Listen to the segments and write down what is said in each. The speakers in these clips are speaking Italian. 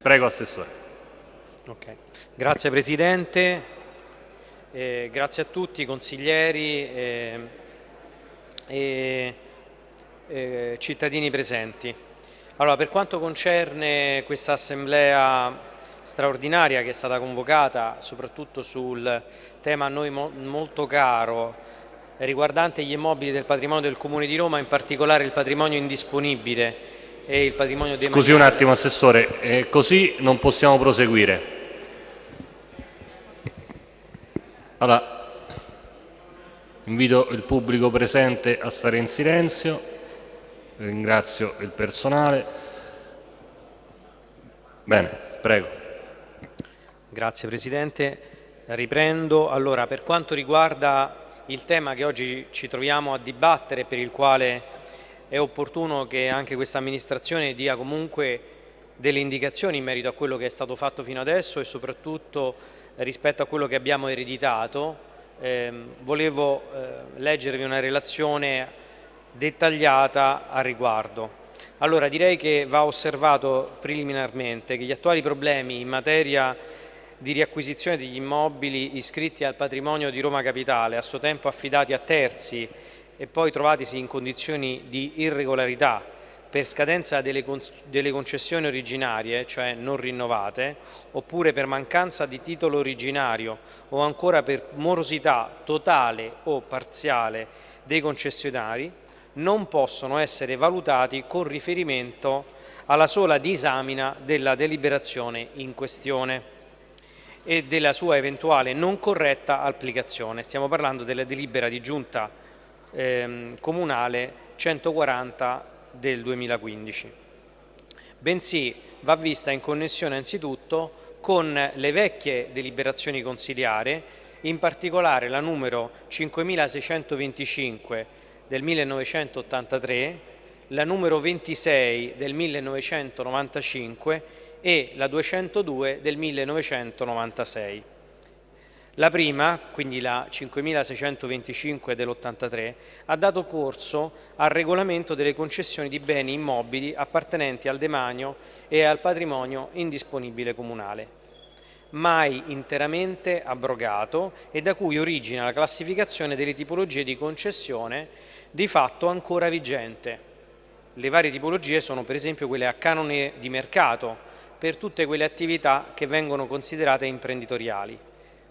Prego, Assessore. Okay. Grazie Presidente, eh, grazie a tutti i consiglieri e, e eh, cittadini presenti. Allora, per quanto concerne questa assemblea straordinaria che è stata convocata soprattutto sul tema a noi mo molto caro riguardante gli immobili del patrimonio del Comune di Roma, in particolare il patrimonio indisponibile e il patrimonio demaniale. Scusi un attimo Assessore, eh, così non possiamo proseguire. Allora, invito il pubblico presente a stare in silenzio, ringrazio il personale. Bene, prego. Grazie Presidente. Riprendo. Allora, per quanto riguarda il tema che oggi ci troviamo a dibattere, per il quale è opportuno che anche questa amministrazione dia comunque delle indicazioni in merito a quello che è stato fatto fino adesso e soprattutto rispetto a quello che abbiamo ereditato, eh, volevo eh, leggervi una relazione dettagliata a riguardo. Allora direi che va osservato preliminarmente che gli attuali problemi in materia di riacquisizione degli immobili iscritti al patrimonio di Roma Capitale, a suo tempo affidati a terzi e poi trovatisi in condizioni di irregolarità per scadenza delle, delle concessioni originarie, cioè non rinnovate, oppure per mancanza di titolo originario o ancora per morosità totale o parziale dei concessionari, non possono essere valutati con riferimento alla sola disamina della deliberazione in questione e della sua eventuale non corretta applicazione. Stiamo parlando della delibera di giunta ehm, comunale 140 del 2015. Bensì va vista in connessione anzitutto con le vecchie deliberazioni consiliari, in particolare la numero 5625 del 1983, la numero 26 del 1995 e la 202 del 1996. La prima, quindi la 5625 dell'83, ha dato corso al regolamento delle concessioni di beni immobili appartenenti al demanio e al patrimonio indisponibile comunale, mai interamente abrogato e da cui origina la classificazione delle tipologie di concessione di fatto ancora vigente. Le varie tipologie sono per esempio quelle a canone di mercato, per tutte quelle attività che vengono considerate imprenditoriali.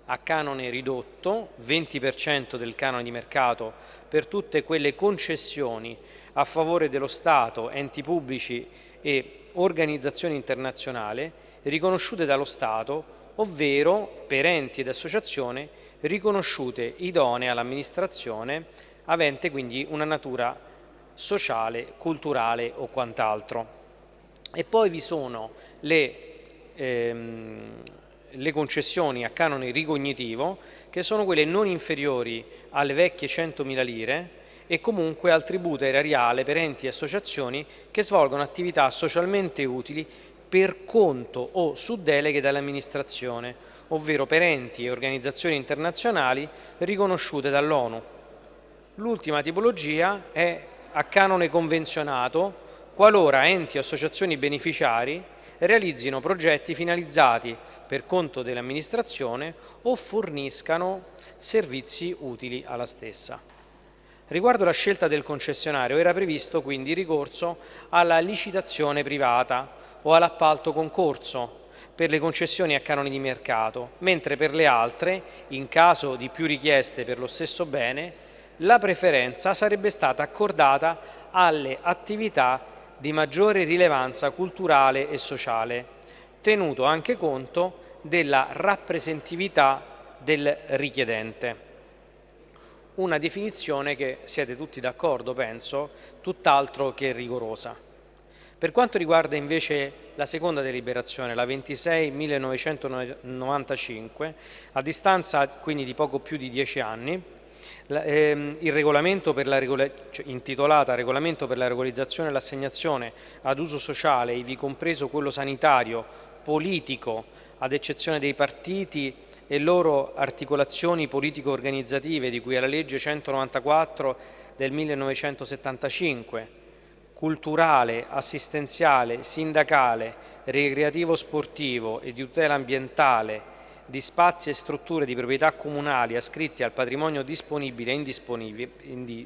A canone ridotto, 20% del canone di mercato per tutte quelle concessioni a favore dello Stato, enti pubblici e organizzazioni internazionali riconosciute dallo Stato, ovvero per enti ed associazioni riconosciute idonee all'amministrazione, avente quindi una natura sociale, culturale o quant'altro. E poi vi sono le, ehm, le concessioni a canone ricognitivo che sono quelle non inferiori alle vecchie 100.000 lire e comunque al tributo erariale per enti e associazioni che svolgono attività socialmente utili per conto o su deleghe dall'amministrazione, ovvero per enti e organizzazioni internazionali riconosciute dall'ONU. L'ultima tipologia è a canone convenzionato qualora enti o associazioni beneficiari realizzino progetti finalizzati per conto dell'amministrazione o forniscano servizi utili alla stessa. Riguardo la scelta del concessionario era previsto quindi ricorso alla licitazione privata o all'appalto concorso per le concessioni a canoni di mercato, mentre per le altre, in caso di più richieste per lo stesso bene, la preferenza sarebbe stata accordata alle attività di maggiore rilevanza culturale e sociale, tenuto anche conto della rappresentatività del richiedente. Una definizione che siete tutti d'accordo, penso, tutt'altro che rigorosa. Per quanto riguarda invece la seconda deliberazione, la 26.1995, a distanza quindi di poco più di dieci anni, la, ehm, il regolamento per la regola, cioè, intitolata Regolamento per la regolarizzazione e l'assegnazione ad uso sociale, ivi compreso quello sanitario, politico, ad eccezione dei partiti e loro articolazioni politico-organizzative di cui alla legge 194 del 1975, culturale, assistenziale, sindacale, ricreativo sportivo e di tutela ambientale di spazi e strutture di proprietà comunali ascritti al patrimonio disponibile e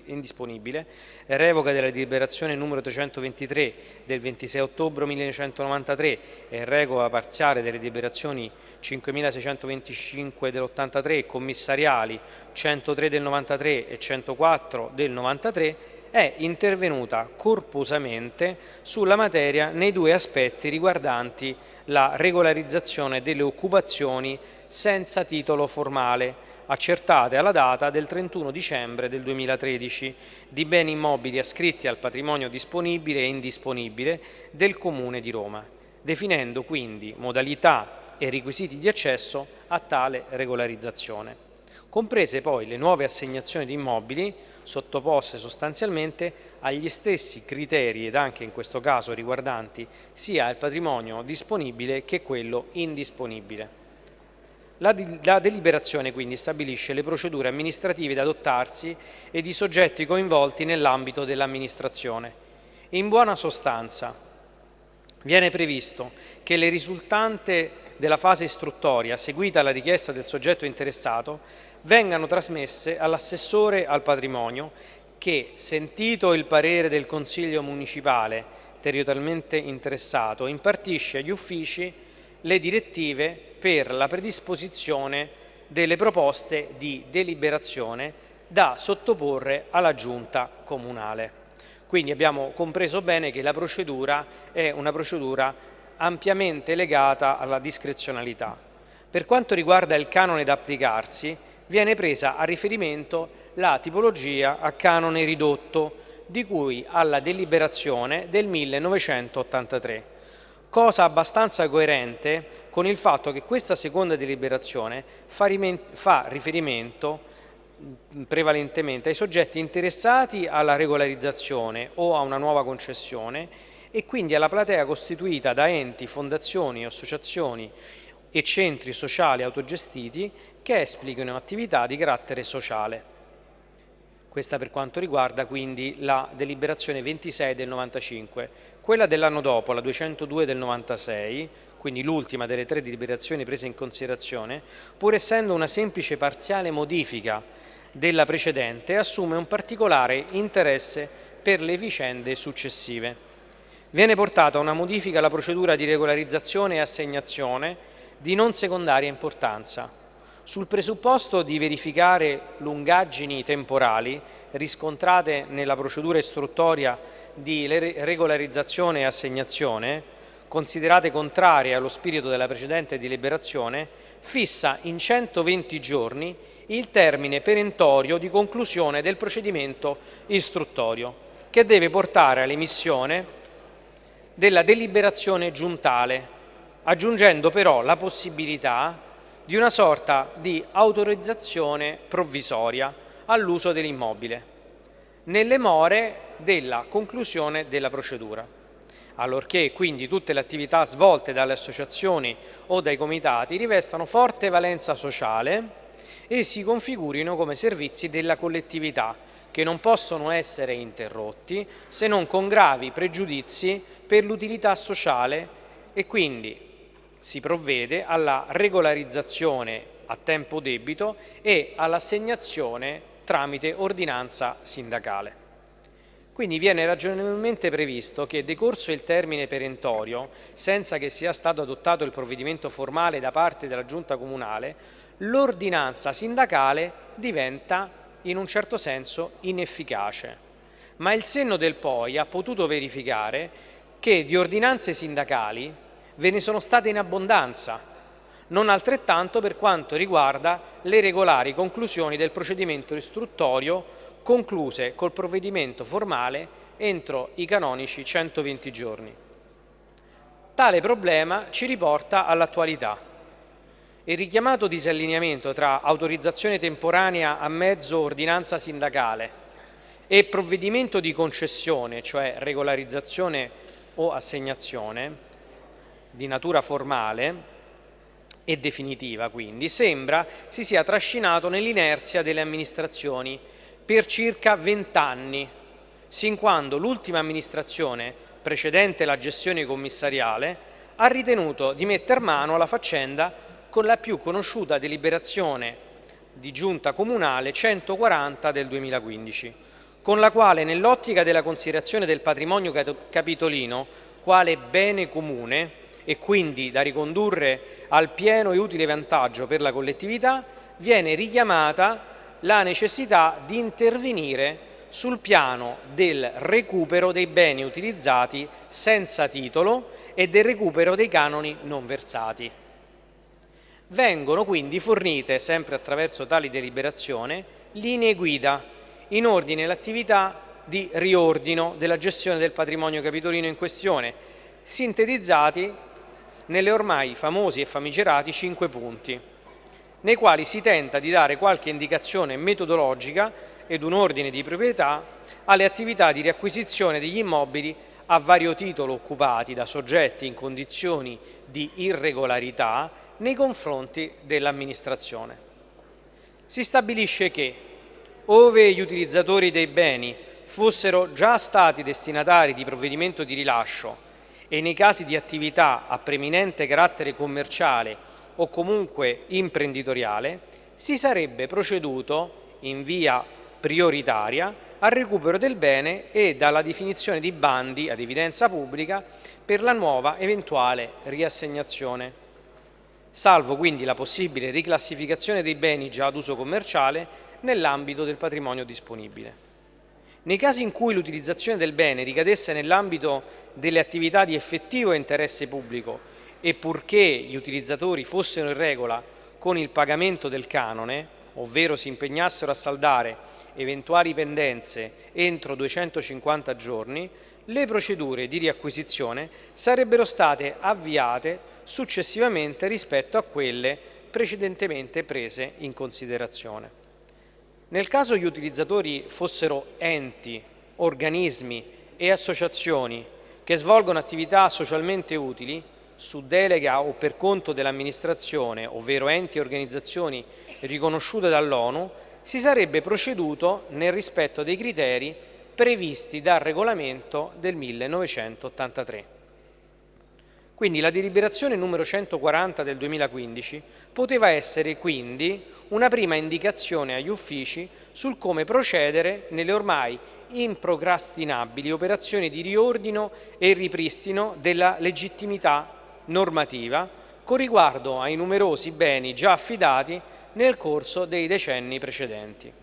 indisponibile, revoca della deliberazione numero 323 del 26 ottobre 1993 e revoca parziale delle deliberazioni 5625 dell'83 e commissariali 103 del 93 e 104 del 93 è intervenuta corposamente sulla materia nei due aspetti riguardanti la regolarizzazione delle occupazioni senza titolo formale accertate alla data del 31 dicembre del 2013 di beni immobili ascritti al patrimonio disponibile e indisponibile del Comune di Roma, definendo quindi modalità e requisiti di accesso a tale regolarizzazione comprese poi le nuove assegnazioni di immobili sottoposte sostanzialmente agli stessi criteri ed anche in questo caso riguardanti sia il patrimonio disponibile che quello indisponibile. La, la, deliberazione quindi stabilisce le procedure amministrative da adottarsi e i soggetti coinvolti nell'ambito dell'amministrazione. In buona sostanza viene previsto che le risultante della fase istruttoria seguita alla richiesta del soggetto interessato vengano trasmesse all'assessore al patrimonio che, sentito il parere del Consiglio Municipale territorialmente interessato, impartisce agli uffici le direttive per la predisposizione delle proposte di deliberazione da sottoporre alla Giunta Comunale. Quindi abbiamo compreso bene che la procedura è una procedura ampiamente legata alla discrezionalità. Per quanto riguarda il canone da applicarsi, viene presa a riferimento la tipologia a canone ridotto di cui alla deliberazione del 1983, cosa abbastanza coerente con il fatto che questa seconda deliberazione fa, riferimento prevalentemente ai soggetti interessati alla regolarizzazione o a una nuova concessione e quindi alla platea costituita da enti, fondazioni, associazioni e centri sociali autogestiti che esplicano attività di carattere sociale. Questa per quanto riguarda quindi la deliberazione 26 del 95. Quella dell'anno dopo, la 202 del 96, quindi l'ultima delle tre deliberazioni prese in considerazione, pur essendo una semplice parziale modifica della precedente, assume un particolare interesse per le vicende successive. Viene portata una modifica alla procedura di regolarizzazione e assegnazione di non secondaria importanza, sul presupposto di verificare lungaggini temporali riscontrate nella procedura istruttoria di regolarizzazione e assegnazione, considerate contrarie allo spirito della precedente deliberazione, fissa in 120 giorni il termine perentorio di conclusione del procedimento istruttorio, che deve portare all'emissione della deliberazione giuntale, aggiungendo però la possibilità di una sorta di autorizzazione provvisoria all'uso dell'immobile, nelle more della conclusione della procedura, allorché quindi tutte le attività svolte dalle associazioni o dai comitati rivestano forte valenza sociale e si configurino come servizi della collettività, che non possono essere interrotti se non con gravi pregiudizi per l'utilità sociale e quindi si provvede alla regolarizzazione a tempo debito e all'assegnazione tramite ordinanza sindacale. Quindi viene ragionevolmente previsto che decorso il termine perentorio, senza che sia stato adottato il provvedimento formale da parte della Giunta Comunale, l'ordinanza sindacale diventa in un certo senso inefficace. Ma il senno del poi ha potuto verificare che di ordinanze sindacali ve ne sono state in abbondanza, non altrettanto per quanto riguarda le regolari conclusioni del procedimento istruttorio concluse col provvedimento formale entro i canonici 120 giorni. Tale problema ci riporta all'attualità. Il richiamato disallineamento tra autorizzazione temporanea a mezzo ordinanza sindacale e provvedimento di concessione, cioè regolarizzazione o assegnazione, di natura formale e definitiva quindi, sembra si sia trascinato nell'inerzia delle amministrazioni per circa vent'anni, sin quando l'ultima amministrazione precedente la gestione commissariale ha ritenuto di metter mano alla faccenda con la più conosciuta deliberazione di giunta comunale 140 del 2015, con la quale nell'ottica della considerazione del patrimonio capitolino quale bene comune e quindi da ricondurre al pieno e utile vantaggio per la collettività, viene richiamata la necessità di intervenire sul piano del recupero dei beni utilizzati senza titolo e del recupero dei canoni non versati. Vengono quindi fornite, sempre attraverso tali deliberazione, linee guida in ordine all'attività di riordino della gestione del patrimonio capitolino in questione, sintetizzati nelle ormai famosi e famigerati cinque punti, nei quali si tenta di dare qualche indicazione metodologica ed un ordine di proprietà alle attività di riacquisizione degli immobili a vario titolo occupati da soggetti in condizioni di irregolarità nei confronti dell'amministrazione. Si stabilisce che, ove gli utilizzatori dei beni fossero già stati destinatari di provvedimento di rilascio e nei casi di attività a preminente carattere commerciale o comunque imprenditoriale, si sarebbe proceduto in via prioritaria al recupero del bene e dalla definizione di bandi ad evidenza pubblica per la nuova eventuale riassegnazione salvo quindi la possibile riclassificazione dei beni già ad uso commerciale nell'ambito del patrimonio disponibile. Nei casi in cui l'utilizzazione del bene ricadesse nell'ambito delle attività di effettivo interesse pubblico e purché gli utilizzatori fossero in regola con il pagamento del canone, ovvero si impegnassero a saldare eventuali pendenze entro 250 giorni, le procedure di riacquisizione sarebbero state avviate successivamente rispetto a quelle precedentemente prese in considerazione. Nel caso gli utilizzatori fossero enti, organismi e associazioni che svolgono attività socialmente utili su delega o per conto dell'amministrazione, ovvero enti e organizzazioni riconosciute dall'ONU, si sarebbe proceduto nel rispetto dei criteri previsti dal regolamento del 1983. Quindi la deliberazione numero 140 del 2015 poteva essere quindi una prima indicazione agli uffici sul come procedere nelle ormai improcrastinabili operazioni di riordino e ripristino della legittimità normativa con riguardo ai numerosi beni già affidati nel corso dei decenni precedenti.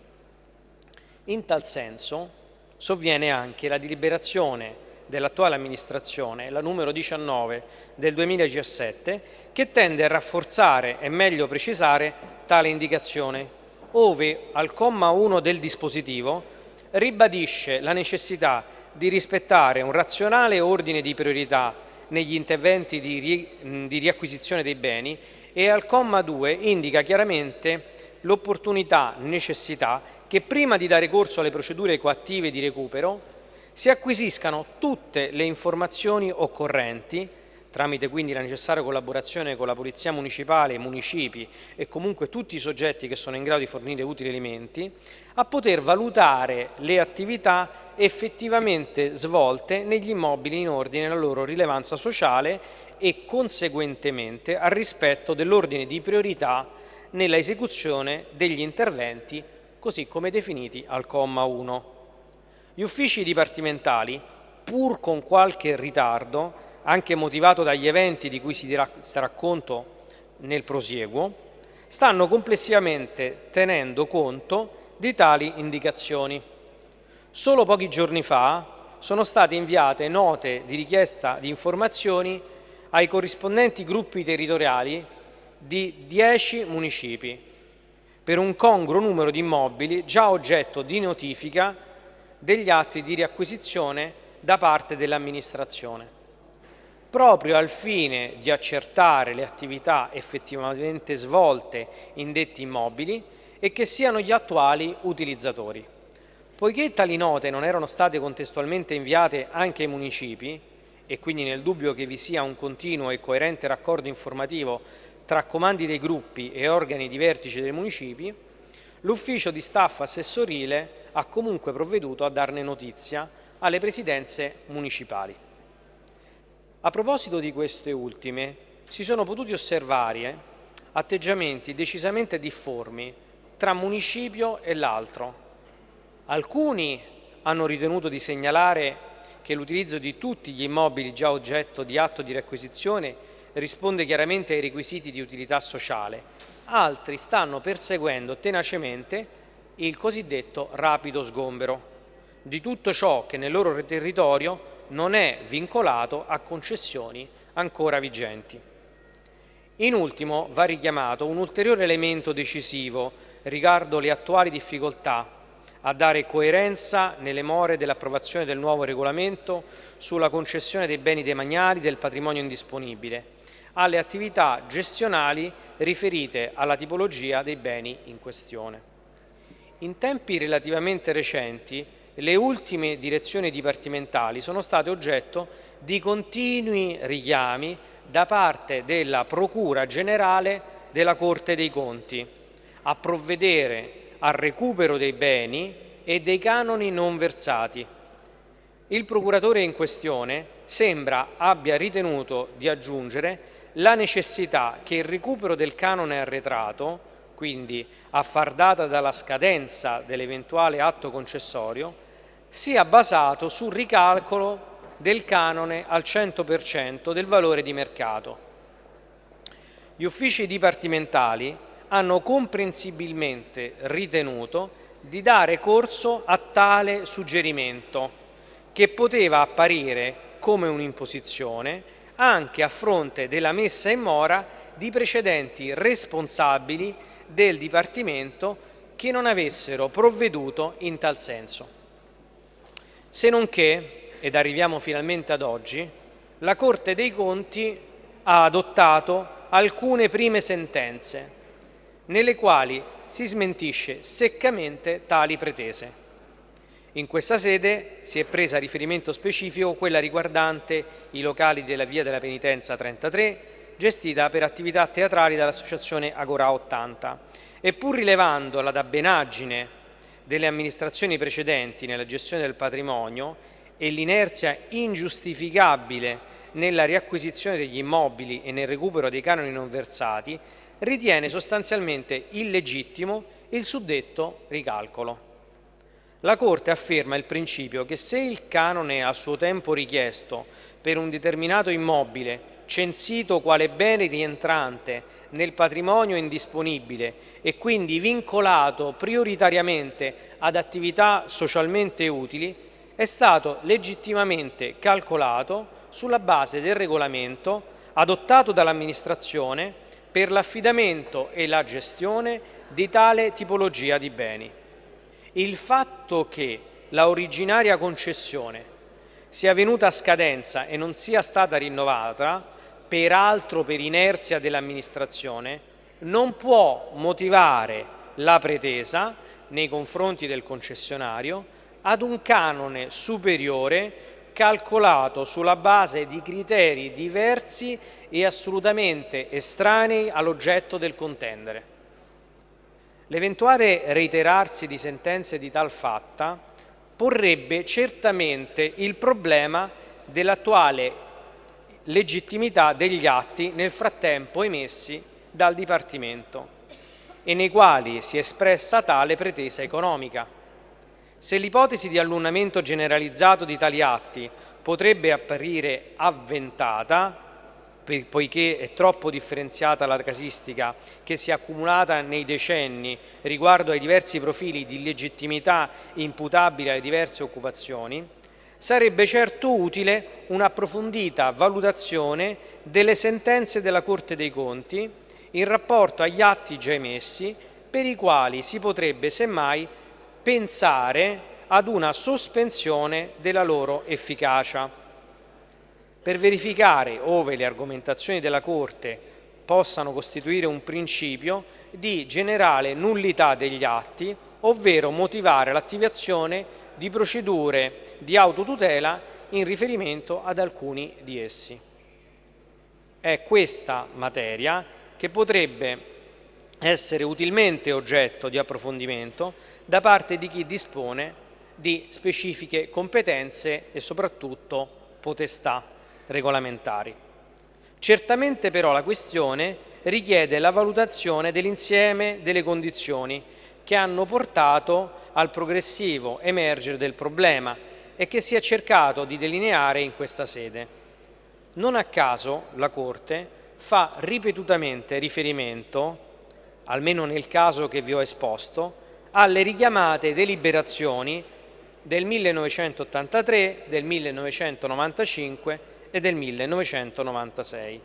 In tal senso, sovviene anche la deliberazione dell'attuale amministrazione, la numero 19 del 2017, che tende a rafforzare e meglio precisare tale indicazione, ove al comma 1 del dispositivo ribadisce la necessità di rispettare un razionale ordine di priorità negli interventi di, ri, di riacquisizione dei beni e al comma 2 indica chiaramente l'opportunità, necessità che prima di dare corso alle procedure coattive di recupero si acquisiscano tutte le informazioni occorrenti tramite quindi la necessaria collaborazione con la Polizia Municipale, i municipi e comunque tutti i soggetti che sono in grado di fornire utili elementi, a poter valutare le attività effettivamente svolte negli immobili in ordine alla loro rilevanza sociale e conseguentemente al rispetto dell'ordine di priorità nella esecuzione degli interventi così come definiti al comma 1. Gli uffici dipartimentali, pur con qualche ritardo, anche motivato dagli eventi di cui si darà conto nel prosieguo, stanno complessivamente tenendo conto di tali indicazioni. Solo pochi giorni fa sono state inviate note di richiesta di informazioni ai corrispondenti gruppi territoriali di 10 municipi per un congruo numero di immobili già oggetto di notifica degli atti di riacquisizione da parte dell'amministrazione, proprio al fine di accertare le attività effettivamente svolte in detti immobili e che siano gli attuali utilizzatori. Poiché tali note non erano state contestualmente inviate anche ai municipi, e quindi nel dubbio che vi sia un continuo e coerente raccordo informativo tra comandi dei gruppi e organi di vertice dei municipi, l'ufficio di staff assessorile ha comunque provveduto a darne notizia alle presidenze municipali. A proposito di queste ultime, si sono potuti osservare atteggiamenti decisamente difformi tra municipio e l'altro. Alcuni hanno ritenuto di segnalare che l'utilizzo di tutti gli immobili già oggetto di atto di requisizione risponde chiaramente ai requisiti di utilità sociale, altri stanno perseguendo tenacemente il cosiddetto rapido sgombero. Di tutto ciò che nel loro territorio non è vincolato a concessioni ancora vigenti. In ultimo va richiamato un ulteriore elemento decisivo riguardo le attuali difficoltà a dare coerenza nelle more dell'approvazione del nuovo regolamento sulla concessione dei beni demaniali del patrimonio indisponibile alle attività gestionali riferite alla tipologia dei beni in questione. In tempi relativamente recenti le ultime direzioni dipartimentali sono state oggetto di continui richiami da parte della Procura Generale della Corte dei Conti a provvedere al recupero dei beni e dei canoni non versati. Il procuratore in questione sembra abbia ritenuto di aggiungere la necessità che il recupero del canone arretrato, quindi a far data dalla scadenza dell'eventuale atto concessorio, sia basato sul ricalcolo del canone al 100% del valore di mercato. Gli uffici dipartimentali hanno comprensibilmente ritenuto di dare corso a tale suggerimento, che poteva apparire come un'imposizione anche a fronte della messa in mora di precedenti responsabili del Dipartimento che non avessero provveduto in tal senso. Se non che, ed arriviamo finalmente ad oggi, la Corte dei Conti ha adottato alcune prime sentenze nelle quali si smentisce seccamente tali pretese. In questa sede si è presa a riferimento specifico quella riguardante i locali della Via della Penitenza 33, gestita per attività teatrali dall'associazione Agora 80, e pur rilevando la dabbenaggine delle amministrazioni precedenti nella gestione del patrimonio e l'inerzia ingiustificabile nella riacquisizione degli immobili e nel recupero dei canoni non versati, ritiene sostanzialmente illegittimo il suddetto ricalcolo. La Corte afferma il principio che se il canone a suo tempo richiesto per un determinato immobile censito quale bene rientrante nel patrimonio indisponibile e quindi vincolato prioritariamente ad attività socialmente utili, è stato legittimamente calcolato sulla base del regolamento adottato dall'amministrazione per l'affidamento e la gestione di tale tipologia di beni. Il fatto che la originaria concessione sia venuta a scadenza e non sia stata rinnovata peraltro per inerzia dell'amministrazione, non può motivare la pretesa nei confronti del concessionario ad un canone superiore calcolato sulla base di criteri diversi e assolutamente estranei all'oggetto del contendere. L'eventuale reiterarsi di sentenze di tal fatta porrebbe certamente il problema dell'attuale legittimità degli atti nel frattempo emessi dal Dipartimento e nei quali si è espressa tale pretesa economica. Se l'ipotesi di allunamento generalizzato di tali atti potrebbe apparire avventata, poiché è troppo differenziata la casistica che si è accumulata nei decenni riguardo ai diversi profili di legittimità imputabili alle diverse occupazioni, sarebbe certo utile un'approfondita valutazione delle sentenze della Corte dei Conti in rapporto agli atti già emessi per i quali si potrebbe semmai pensare ad una sospensione della loro efficacia. Per verificare ove le argomentazioni della Corte possano costituire un principio di generale nullità degli atti, ovvero motivare l'attivazione di procedure di autotutela in riferimento ad alcuni di essi. È questa materia che potrebbe essere utilmente oggetto di approfondimento da parte di chi dispone di specifiche competenze e soprattutto potestà. Regolamentari. Certamente però la questione richiede la valutazione dell'insieme delle condizioni che hanno portato al progressivo emergere del problema e che si è cercato di delineare in questa sede. Non a caso la Corte fa ripetutamente riferimento, almeno nel caso che vi ho esposto, alle richiamate deliberazioni del 1983, del 1995 e del 1996.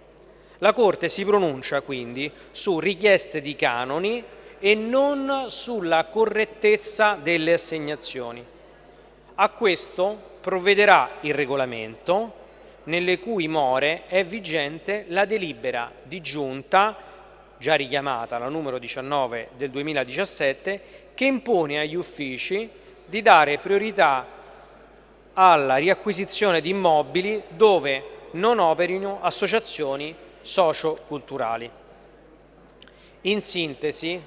La Corte si pronuncia quindi su richieste di canoni e non sulla correttezza delle assegnazioni. A questo provvederà il regolamento nelle cui more è vigente la delibera di giunta, già richiamata la numero 19 del 2017, che impone agli uffici di dare priorità alla riacquisizione di immobili dove non operino associazioni socio-culturali. In sintesi,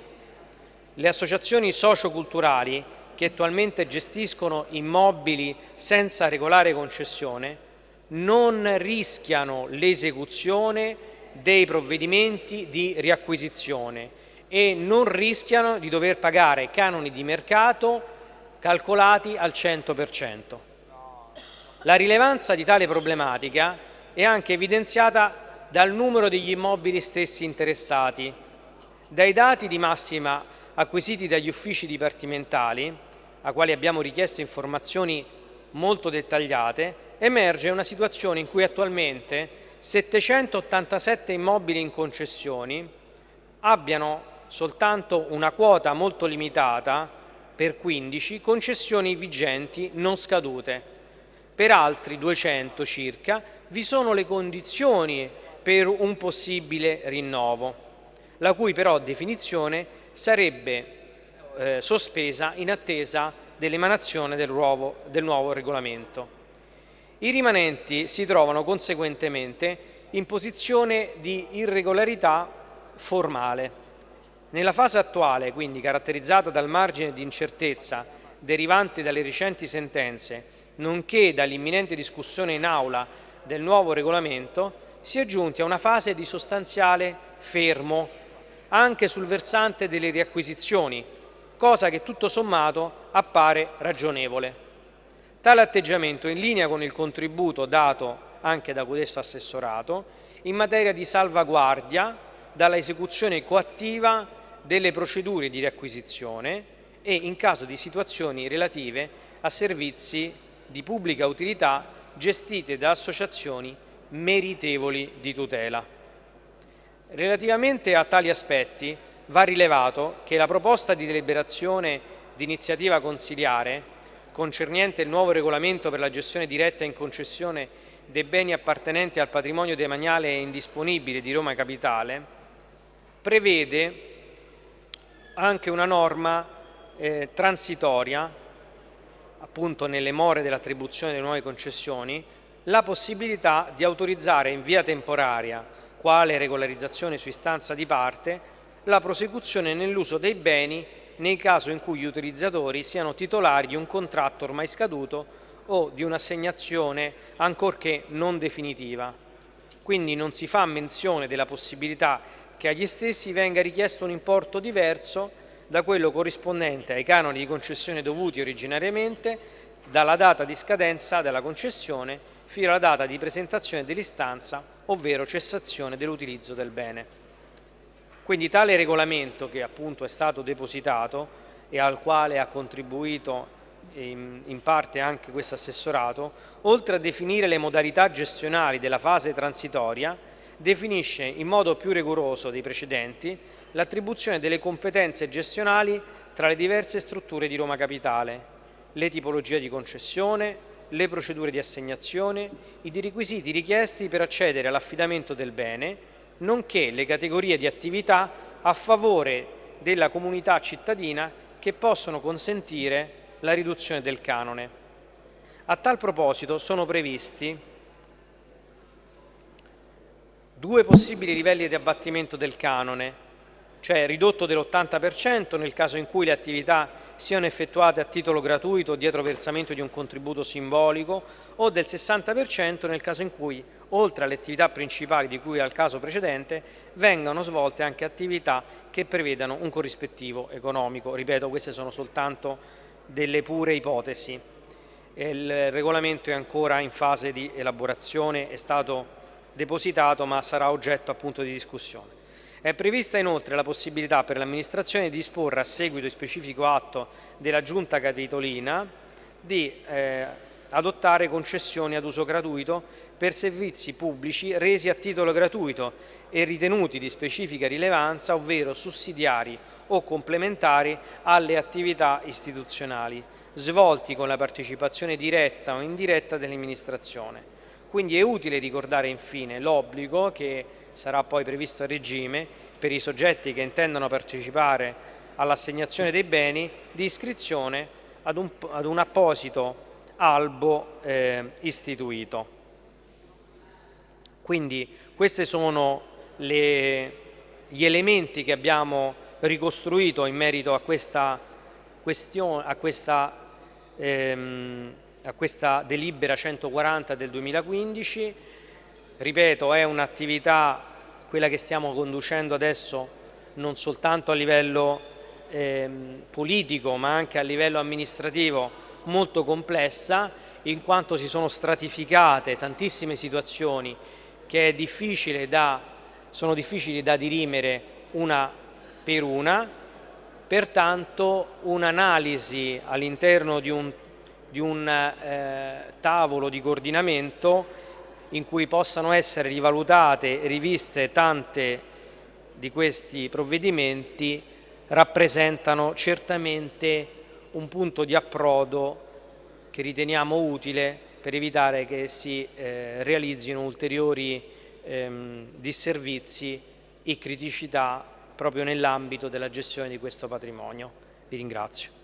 le associazioni socio-culturali che attualmente gestiscono immobili senza regolare concessione non rischiano l'esecuzione dei provvedimenti di riacquisizione e non rischiano di dover pagare canoni di mercato calcolati al 100%. La rilevanza di tale problematica è anche evidenziata dal numero degli immobili stessi interessati. Dai dati di massima acquisiti dagli uffici dipartimentali, a quali abbiamo richiesto informazioni molto dettagliate, emerge una situazione in cui attualmente 787 immobili in concessioni abbiano soltanto una quota molto limitata per 15 concessioni vigenti non scadute. Per altri 200 circa vi sono le condizioni per un possibile rinnovo, la cui però definizione sarebbe eh, sospesa in attesa dell'emanazione del, del nuovo regolamento. I rimanenti si trovano conseguentemente in posizione di irregolarità formale. Nella fase attuale, quindi caratterizzata dal margine di incertezza derivante dalle recenti sentenze, nonché dall'imminente discussione in aula del nuovo regolamento, si è giunti a una fase di sostanziale fermo anche sul versante delle riacquisizioni, cosa che tutto sommato appare ragionevole. Tale atteggiamento in linea con il contributo dato anche da questo assessorato in materia di salvaguardia dalla esecuzione coattiva delle procedure di riacquisizione e in caso di situazioni relative a servizi di pubblica utilità gestite da associazioni meritevoli di tutela. Relativamente a tali aspetti va rilevato che la proposta di deliberazione di iniziativa consiliare concernente il nuovo regolamento per la gestione diretta in concessione dei beni appartenenti al patrimonio demaniale indisponibile di Roma Capitale, prevede anche una norma eh, transitoria, appunto nelle more dell'attribuzione delle nuove concessioni, la possibilità di autorizzare in via temporaria, quale regolarizzazione su istanza di parte, la prosecuzione nell'uso dei beni nei casi in cui gli utilizzatori siano titolari di un contratto ormai scaduto o di un'assegnazione ancorché non definitiva. Quindi non si fa menzione della possibilità che agli stessi venga richiesto un importo diverso da quello corrispondente ai canoni di concessione dovuti originariamente dalla data di scadenza della concessione fino alla data di presentazione dell'istanza, ovvero cessazione dell'utilizzo del bene. Quindi tale regolamento che appunto è stato depositato e al quale ha contribuito in, parte anche questo assessorato, oltre a definire le modalità gestionali della fase transitoria, definisce in modo più rigoroso dei precedenti l'attribuzione delle competenze gestionali tra le diverse strutture di Roma Capitale, le tipologie di concessione, le procedure di assegnazione, i requisiti richiesti per accedere all'affidamento del bene, nonché le categorie di attività a favore della comunità cittadina che possono consentire la riduzione del canone. A tal proposito sono previsti due possibili livelli di abbattimento del canone, cioè ridotto dell'80% nel caso in cui le attività siano effettuate a titolo gratuito dietro versamento di un contributo simbolico o del 60% nel caso in cui, oltre alle attività principali di cui al caso precedente, vengano svolte anche attività che prevedano un corrispettivo economico. Ripeto, queste sono soltanto delle pure ipotesi. Il regolamento è ancora in fase di elaborazione, è stato depositato ma sarà oggetto appunto di discussione. È prevista inoltre la possibilità per l'amministrazione di disporre a seguito di specifico atto della giunta capitolina di eh, adottare concessioni ad uso gratuito per servizi pubblici resi a titolo gratuito e ritenuti di specifica rilevanza, ovvero sussidiari o complementari alle attività istituzionali, svolti con la partecipazione diretta o indiretta dell'amministrazione. Quindi è utile ricordare infine l'obbligo che sarà poi previsto a regime per i soggetti che intendono partecipare all'assegnazione dei beni di iscrizione ad un, ad un apposito albo eh, istituito. Quindi questi sono le, gli elementi che abbiamo ricostruito in merito a questa, questione, a questa, ehm, a questa delibera 140 del 2015 ripeto, è un'attività, quella che stiamo conducendo adesso, non soltanto a livello eh, politico ma anche a livello amministrativo molto complessa in quanto si sono stratificate tantissime situazioni che difficile da, sono difficili da dirimere una per una, pertanto un'analisi all'interno di un, di un eh, tavolo di coordinamento in cui possano essere rivalutate e riviste tante di questi provvedimenti rappresentano certamente un punto di approdo che riteniamo utile per evitare che si eh, realizzino ulteriori ehm, disservizi e criticità proprio nell'ambito della gestione di questo patrimonio. Vi ringrazio.